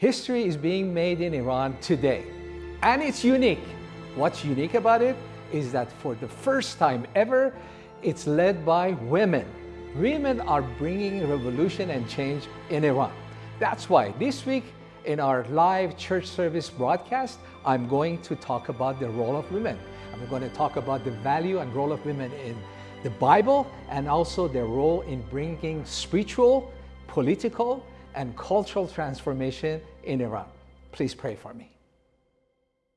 History is being made in Iran today, and it's unique. What's unique about it is that for the first time ever, it's led by women. Women are bringing revolution and change in Iran. That's why this week in our live church service broadcast, I'm going to talk about the role of women. I'm going to talk about the value and role of women in the Bible and also their role in bringing spiritual, political, and cultural transformation in Iran. Please pray for me.